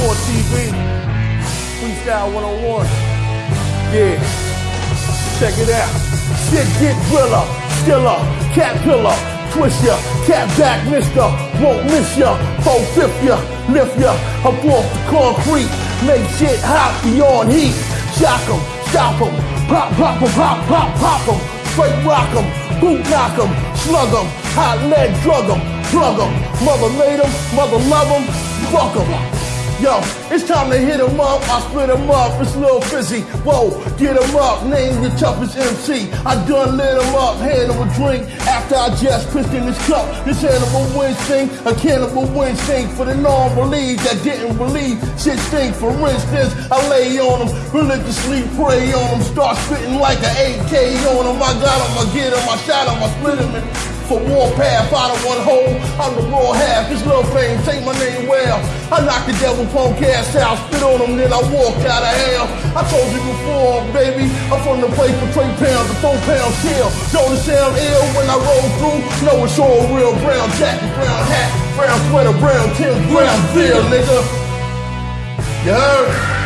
G4 TV, Freestyle 101. Yeah, check it out. Shit get driller, skiller, caterpillar, twist ya, cat back, mister, won't miss ya, fifth ya, lift ya, up off the concrete, make shit hot beyond heat, shock 'em, stop 'em, pop, pop 'em, pop, pop, pop 'em, straight rock 'em, boot knock 'em, slug 'em, hot lead drug 'em, plug 'em, mother made 'em, mother love 'em, fuck 'em. Yo, it's time to hit hit 'em up. I split split 'em up. It's Lil Fizzy. Whoa, get get 'em up. Name the toughest MC. I done lit lit 'em up. Hand 'em a drink after I just pissed in this cup. This animal instinct, a cannibal instinct for the non-believe that didn't believe shit stink. For instance, I lay on on 'em, religiously pray on on 'em, start spitting like an AK on 'em. I got got 'em, I get 'em, I shot 'em, I split 'em. For warpath I of one hole. I'm the raw half. This little fame, take my name well. I knocked the devil punk ass out, spit on him, then I walked out of hell. I told you before, baby, I'm from the place for three pounds to four pounds kill. Don't sound ill when I roll through? No, it's all real. Brown jacket, brown hat, brown sweater, brown Tim, brown beer, nigga. You heard?